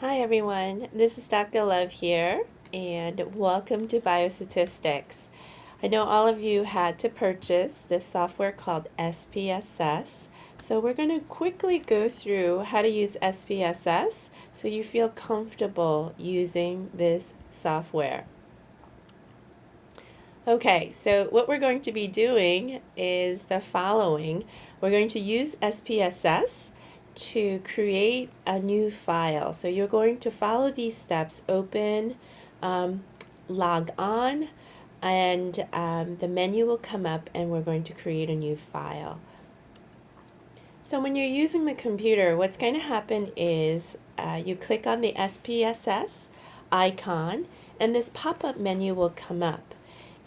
Hi everyone, this is Dr. Love here and welcome to Biostatistics. I know all of you had to purchase this software called SPSS, so we're going to quickly go through how to use SPSS so you feel comfortable using this software. Okay, so what we're going to be doing is the following. We're going to use SPSS to create a new file. So you're going to follow these steps, open, um, log on, and um, the menu will come up and we're going to create a new file. So when you're using the computer, what's going to happen is uh, you click on the SPSS icon and this pop-up menu will come up.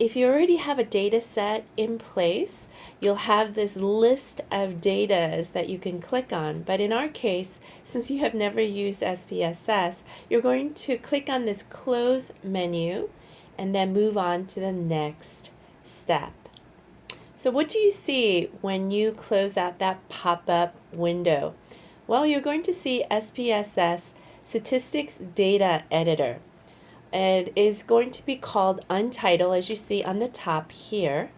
If you already have a data set in place, you'll have this list of datas that you can click on. But in our case, since you have never used SPSS, you're going to click on this close menu and then move on to the next step. So what do you see when you close out that pop-up window? Well, you're going to see SPSS Statistics Data Editor. It is going to be called untitled as you see on the top here.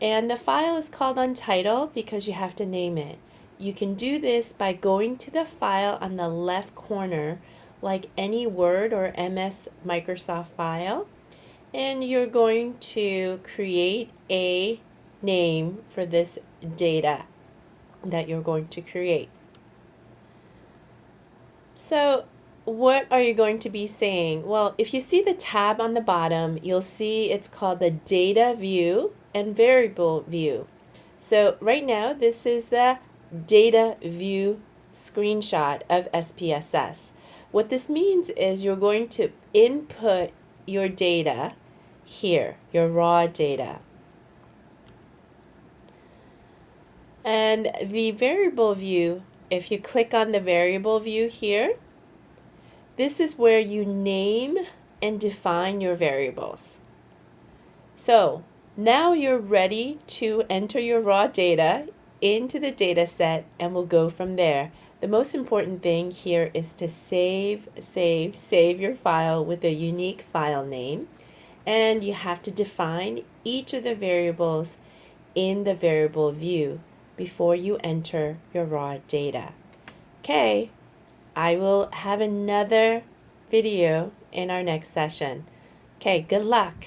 And the file is called untitled because you have to name it. You can do this by going to the file on the left corner like any Word or MS Microsoft file and you're going to create a name for this data that you're going to create. So what are you going to be saying? Well, if you see the tab on the bottom, you'll see it's called the data view and variable view. So right now, this is the data view screenshot of SPSS. What this means is you're going to input your data here, your raw data. And the variable view, if you click on the variable view here, this is where you name and define your variables. So now you're ready to enter your raw data into the data set and we'll go from there. The most important thing here is to save, save, save your file with a unique file name. And you have to define each of the variables in the variable view before you enter your raw data. Okay, I will have another video in our next session. Okay, good luck.